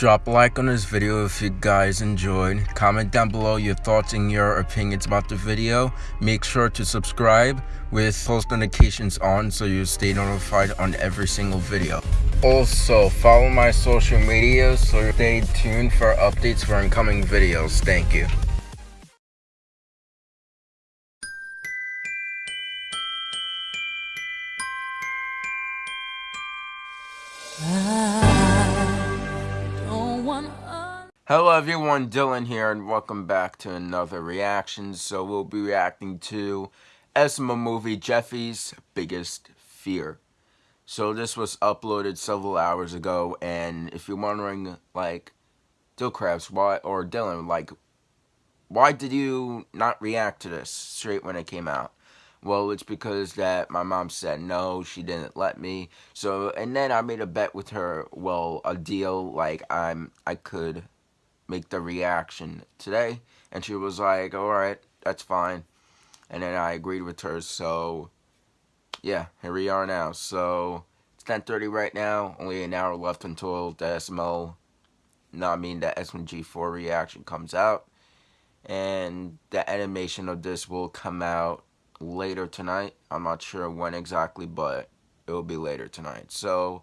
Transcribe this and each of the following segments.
Drop a like on this video if you guys enjoyed. Comment down below your thoughts and your opinions about the video. Make sure to subscribe with post notifications on so you stay notified on every single video. Also, follow my social media so stay tuned for updates for incoming videos. Thank you. Ah. Hello everyone, Dylan here, and welcome back to another reaction. So we'll be reacting to SML movie Jeffy's Biggest Fear. So this was uploaded several hours ago, and if you're wondering, like, Dillcrafts, why, or Dylan, like, why did you not react to this straight when it came out? Well, it's because that my mom said no, she didn't let me. So, and then I made a bet with her, well, a deal, like, I'm, I could make the reaction today. And she was like, alright, that's fine. And then I agreed with her, so, yeah, here we are now. So, it's 10.30 right now, only an hour left until the SML, no, I mean the SMG4 reaction comes out. And the animation of this will come out later tonight. I'm not sure when exactly, but it will be later tonight. So,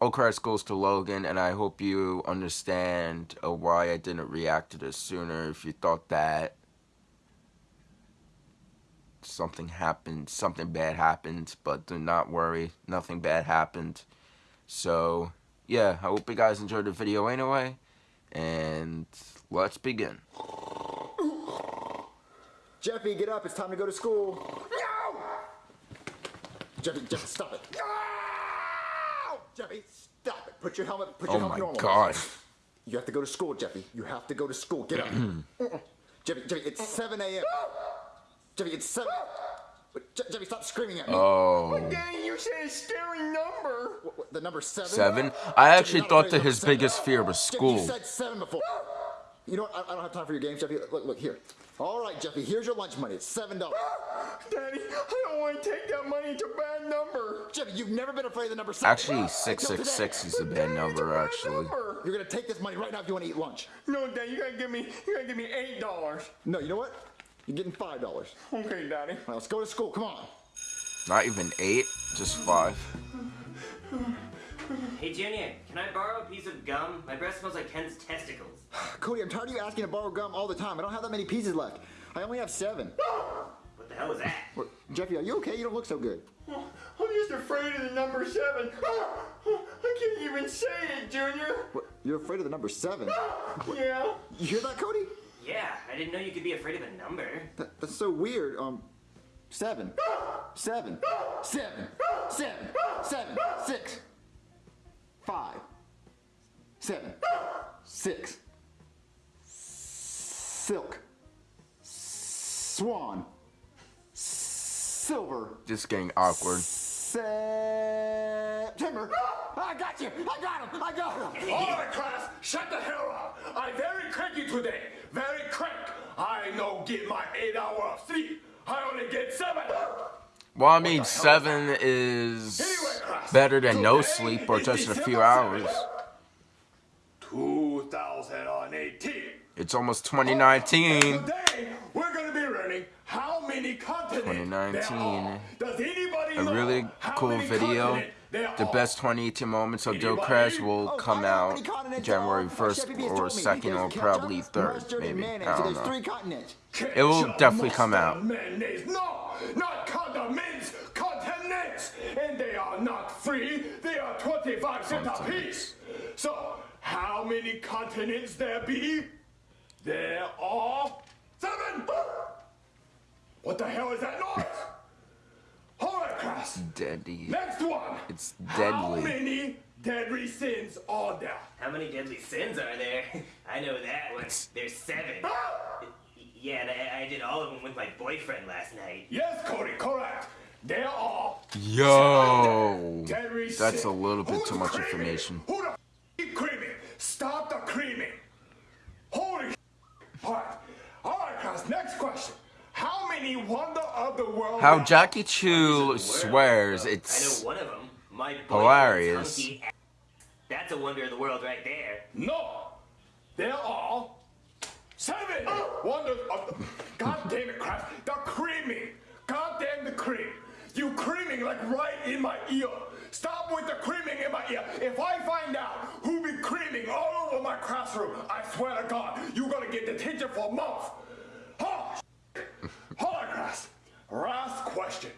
Oakcrest goes to Logan, and I hope you understand uh, why I didn't react to this sooner. If you thought that something happened, something bad happened, but do not worry, nothing bad happened. So, yeah, I hope you guys enjoyed the video anyway, and let's begin. Jeffy, get up. It's time to go to school. No! Jeffy, Jeffy, stop it. No! Jeffy, stop it. Put your helmet, put your oh helmet normal. Oh my god. You have to go to school, Jeffy. You have to go to school. Get up. Jeffy, Jeffy, it's 7 a.m. Jeffy, it's 7. Jeffy, stop screaming at me. Oh. What Daddy, you said a scary number. What, what, the number 7? 7? I actually Jeffy, thought that his biggest fear was school. Jeffy, you said 7 before. You know what? I, I don't have time for your games, Jeffy. Look, look, here. All right, Jeffy, here's your lunch money. It's $7. Daddy, I don't want to take that money. It's a bad number. Jeffy, you've never been afraid of the number 7. Actually, 666 is a bad number, actually. Number. You're going to take this money right now if you want to eat lunch. No, Dad, you got to give me, you got to give me $8. No, you know what? You're getting $5. Okay, Daddy. Right, let's go to school. Come on. Not even 8, just 5. Hey, Junior, can I borrow a piece of gum? My breath smells like Ken's testicles. Cody, I'm tired of you asking to borrow gum all the time. I don't have that many pieces left. I only have seven. What the hell was that? What, Jeffy, are you okay? You don't look so good. I'm just afraid of the number seven. I can't even say it, Junior. What, you're afraid of the number seven? yeah. You hear that, Cody? Yeah, I didn't know you could be afraid of a number. That, that's so weird. Um, seven, seven, seven, seven, seven, six five, seven, six, silk, swan, silver. Just getting awkward. September. Ah, I got you. I got him. I got him. All right, class, shut the hell up. I'm very cranky today. Very crank. I no get my eight hour of sleep. I only get seven. Well, I mean, seven is better than no sleep or just a few hours. 2018. It's almost 2019. Today, we're going to be learning how many continents 2019. Does anybody a really cool video. The best 2018 moments of Joe Crash will come out January 1st or 2nd or probably 3rd, maybe. I don't know. It will definitely come out. No, not continents, continents, and they are not free. They are 25 cents a piece. So, how many continents there be? There are seven. What the hell is that noise? Holocaust. Deadly. Next one. It's deadly. How many deadly sins are there? How many deadly sins are there? I know that one. There's seven. Ah! Ah! Yeah, and I, I, did all of them with my boyfriend last night. Yes, Cody, correct. There are. All. Yo, that's a little bit Who's too much creaming? information. Who the keep creaming? Stop the creaming. Holy All right. All right, guys, next question. How many Wonder of the World... How Jackie Chu swears I it's know one of them. My hilarious. Hunky. That's that's a wonder of the world right there. No, there are seven oh. wonders of the. God damn it, Kraft! The creaming. God damn the cream. You creaming like right in my ear. Stop with the creaming in my ear. If I find out who be creaming all over my classroom, I swear to God, you're gonna get detention for a month. Oh, Hold on, Kraft. Last question.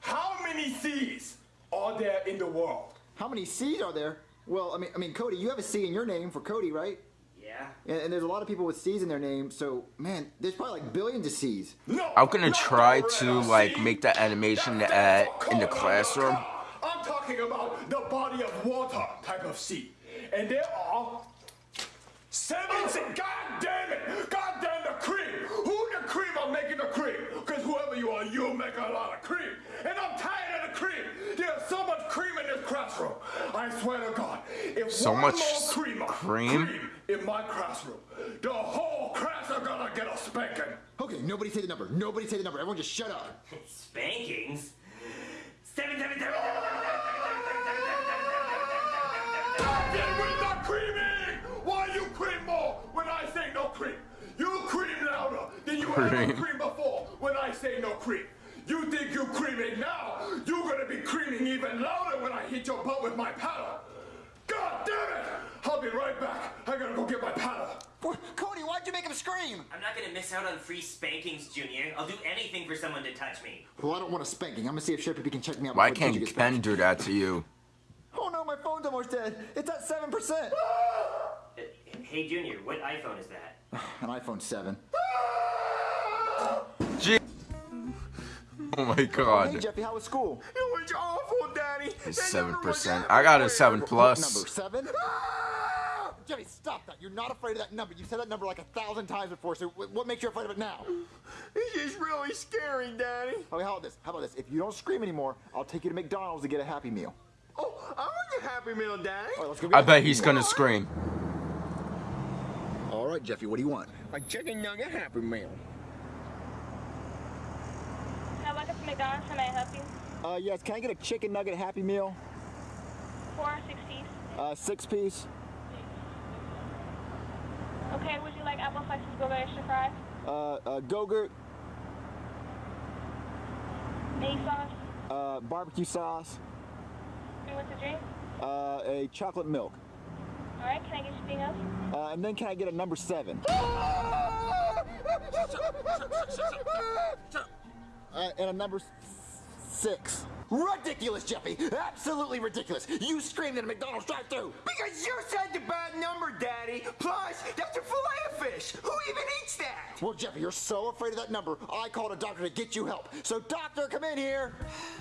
How many C's are there in the world? How many C's are there? Well, I mean, I mean, Cody, you have a C in your name for Cody, right? Yeah. And, and there's a lot of people with C's in their name, so man, there's probably like billions of C's. No. I'm gonna try to like sea. make that animation That's at in the classroom. I'm talking about the body of water type of sea. And there are seven sea. God damn it! God damn the cream! Who the cream I'm making the cream? Because whoever you are, you make a lot of cream. And I'm tired of the cream. There's so much cream in this classroom. I swear to God. If So one much more creamer cream? cream in my classroom. The whole class are gonna get a spanking. Okay, nobody say the number. Nobody say the number. Everyone just shut up. Spankings? Seven, seven, seven, Stop it with creaming! Why you cream more when I say no cream? You cream louder than you ever cream before when I say no cream. You think you creaming now? You're gonna be creaming even louder when I hit your butt with my paddle. Cody, you make him scream? I'm not gonna miss out on free spankings, Junior. I'll do anything for someone to touch me. Well, I don't want a spanking. I'm gonna see if Chef can check me out. Why before the teacher can't gets back. Ken do that to you? Oh no, my phone's almost dead. It's at seven percent. Uh, Hey, Junior, what iPhone is that? An iPhone seven. Gee. Oh my Hey god. Jeffy, how was school? It was awful, Daddy. That Seven percent. I got a seven plus. number seven? Jeffy, stop that. You're not afraid of that number. You've said that number like a thousand times before. So what makes you afraid of it now? This is really scary, Daddy. Okay, how about this? How about this? If you don't scream anymore, I'll take you to McDonald's to get a Happy Meal. Oh, I want your Happy Meal, Daddy. All right, let's go get I a bet he's Meal. gonna scream. All right, Jeffy, what do you want? A chicken nugget Happy Meal. Hi, welcome to McDonald's. How may I help you? Uh, yes, can I get a chicken nugget Happy Meal? Four, six piece. Uh, six piece. Okay, would you like apple slices, go extra fries? Uh, uh, Go-Gurt, Any sauce? uh, barbecue sauce, You want to drink? uh, a chocolate milk. All right, can I get you anything else? Uh, and then can I get a number seven? Uh, and a number six. Ridiculous, Jeffy! Absolutely ridiculous! You screamed at a McDonald's drive-thru! Because you said the bad number, Daddy. Plus, that's a fillet of fish. Who even eats that? Well, Jeffy, you're so afraid of that number, I called a doctor to get you help. So, doctor, come in here!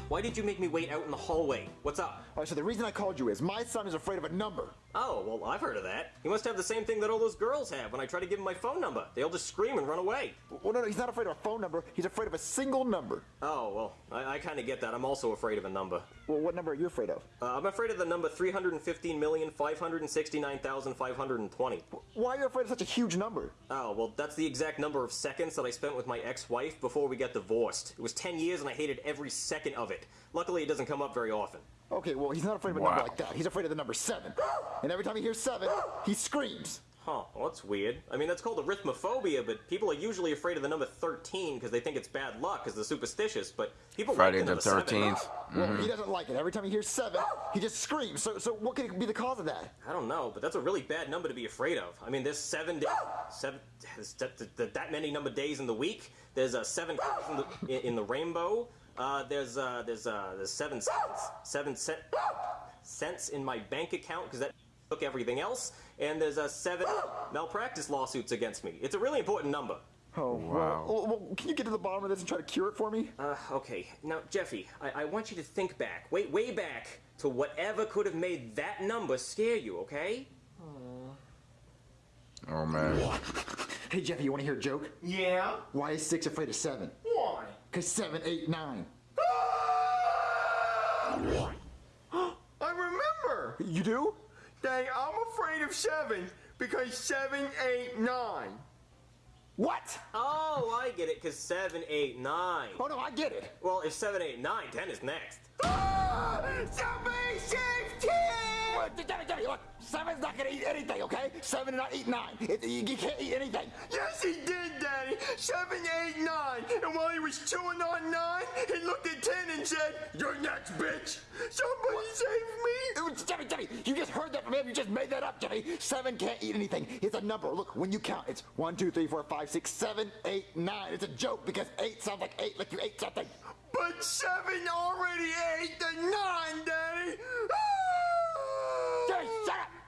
Why did you make me wait out in the hallway? What's up? All right, so the reason I called you is my son is afraid of a number. Oh, well, I've heard of that. He must have the same thing that all those girls have when I try to give him my phone number. They all just scream and run away. Well, no, no, he's not afraid of a phone number. He's afraid of a single number. Oh, well, I, I kind of get that. I'm also afraid of a number. Well, what number are you afraid of? Uh, I'm afraid of the number 315,569,520. Why are you afraid of such a huge number? Oh, well, that's the exact number of seconds that I spent with my ex-wife before we got divorced. It was 10 years and I hated every second of it. Luckily, it doesn't come up very often. Okay, well, he's not afraid of a number like that. He's afraid of the number seven. And every time he hears seven, he screams. Huh, well, that's weird. I mean, that's called arithmophobia, but people are usually afraid of the number 13 because they think it's bad luck because they're superstitious, but people Friday like the the number seven. 13th. Well, he doesn't like it. Every time he hears seven, he just screams. So, so what could be the cause of that? I don't know, but that's a really bad number to be afraid of. I mean, there's seven, da- seven, that, that, that many number days in the week. There's uh, seven in the, in, in the rainbow. Uh, there's uh, there's uh, there's seven cents, seven cent, cents in my bank account because that took everything else. And there's uh, seven malpractice lawsuits against me. It's a really important number. Oh, Wow. Well, well, well, can you get to the bottom of this and try to cure it for me? Uh, okay, now Jeffy, I, I want you to think back, way way back to whatever could have made that number scare you. Okay? Oh man. Hey, Jeffy, you want to hear a joke? Yeah? Why is six afraid of seven? Why? Because seven, eight, nine. I remember. You do? Dang, I'm afraid of seven because seven, eight, nine. What? Oh, I get it, because seven, eight, nine. Oh, no, I get it. Well, if seven, eight, nine, ten is next. Ah! Somebody save Tim! Jimmy, Jimmy, look, seven's not gonna eat anything, okay? Seven and not eat nine. It, you, you can't eat anything. Yes, he did, Daddy. Seven, eight, nine. And while he was chewing on nine, he looked at ten and said, "You're next, bitch. Somebody save me." It was- Jimmy, Jimmy, you just heard that from him. You just made that up, Jimmy. Seven can't eat anything. It's a number. Look, when you count, it's one, two, three, four, five, six, seven, eight, nine. It's a joke because eight sounds like eight, like you ate something. But seven already ate the nine, Daddy. Ah!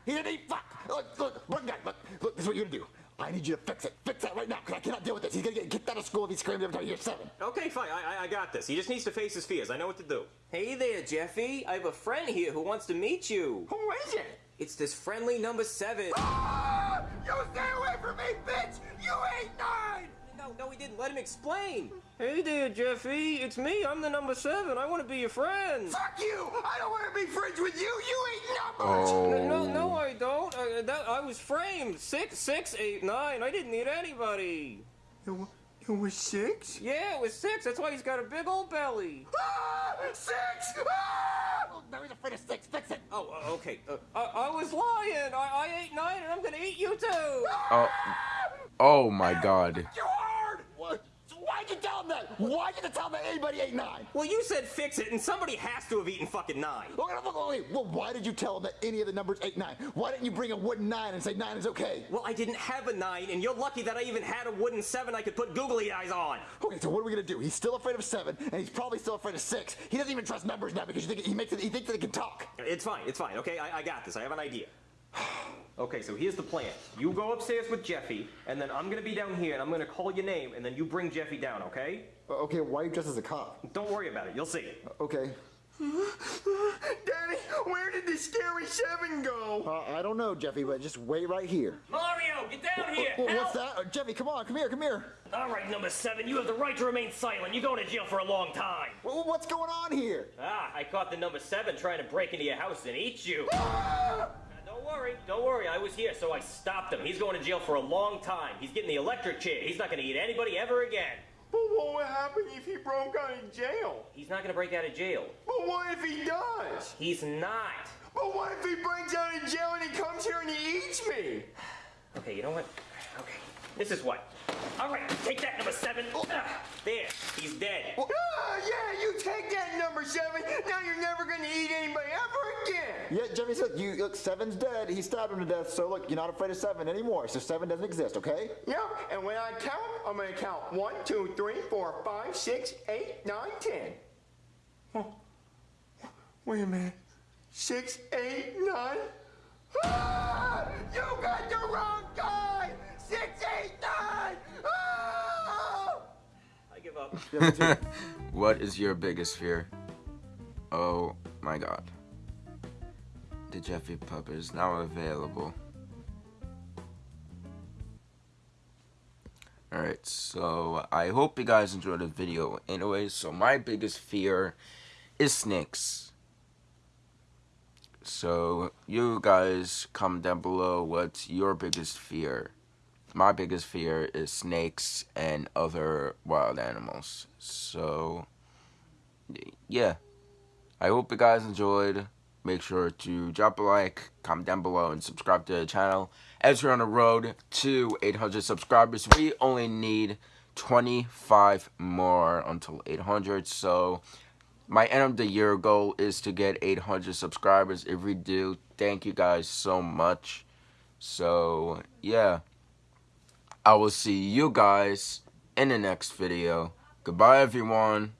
Jimmy, shut up! He didn't eat fuck! Look, look, look, guy, look, look, this is what you're gonna do. I need you to fix it. Fix that right now, because I cannot deal with this. He's gonna get kicked out of school if he screams every time he hears seven. Okay, fine. I, I, I got this. He just needs to face his fears. I know what to do. Hey there, Jeffy. I have a friend here who wants to meet you. Who is it? It's this friendly number seven. Ah! You stay explain. Hey there, Jeffy. It's me. I'm the number seven. I want to be your friend. Fuck you! I don't want to be friends with you. You ate numbers. Oh. No, no, I don't. I, that, I was framed. Six, six, eight, nine. I didn't need anybody. It, wa- it was six. Yeah, it was six. That's why he's got a big old belly. Ah, six. Ah! Oh, now he's afraid of six. Fix it. Oh, uh, okay. Uh, I, I was lying. I, I ate nine, and I'm gonna eat you too. Oh, oh my God. You hard! What? Why'd you tell him that? Why did you tell him that anybody ate nine? Well, you said fix it, and somebody has to have eaten fucking nine. Look, look, look. Well, why did you tell him that any of the numbers ate nine? Why didn't you bring a wooden nine and say nine is okay? Well, I didn't have a nine, and you're lucky that I even had a wooden seven I could put googly eyes on. Okay, so what are we gonna do? He's still afraid of seven, and he's probably still afraid of six. He doesn't even trust numbers now because you think he makes it, he thinks that he can talk. It's fine, it's fine, okay? I, I got this. I have an idea. Okay, so here's the plan. You go upstairs with Jeffy, and then I'm gonna be down here, and I'm gonna call your name, and then you bring Jeffy down, okay? Okay, why are you dressed as a cop? Don't worry about it. You'll see. Okay. Daddy, where did the scary seven go? Uh, I don't know, Jeffy, but just wait right here. Mario, get down here! Well, Help! what's that? Uh, Jeffy, come on, come here, come here. All right, number seven, you have the right to remain silent. You're going to jail for a long time. Well, what's going on here? Ah, I caught the number seven trying to break into your house and eat you. Now, don't worry, don't worry. I was here, so I stopped him. He's going to jail for a long time. He's getting the electric chair. He's not going to eat anybody ever again. But what would happen if he broke out of jail? He's not going to break out of jail. But what if he does? He's not. But what if he breaks out of jail and he comes here and he eats me? Okay, you know what? Okay, this is what. All right, take that number seven. There, he's dead. Ah, number seven. Now you're never gonna eat anybody ever again. Yeah, Jeffy said, you look, seven's dead. He stabbed him to death, so look, you're not afraid of seven anymore. So seven doesn't exist, okay? Yeah, and when I count, I'm gonna count one, two, three, four, five, six, eight, nine, ten. Oh, wait a minute. Six, eight, nine. Ah! You got the wrong guy. Six, eight, nine. Ah! I give up. What is your biggest fear? Oh my god. The Jeffy Pup is now available. Alright, so I hope you guys enjoyed the video anyway. So my biggest fear is snakes. So you guys comment down below what's your biggest fear. My biggest fear is snakes and other wild animals. So yeah. I hope you guys enjoyed. Make sure to drop a like, comment down below, and subscribe to the channel. As we're on the road to 800 subscribers, we only need 25 more until 800. So my end of the year goal is to get 800 subscribers. If we do, thank you guys so much. So yeah, I will see you guys in the next video. Goodbye, everyone.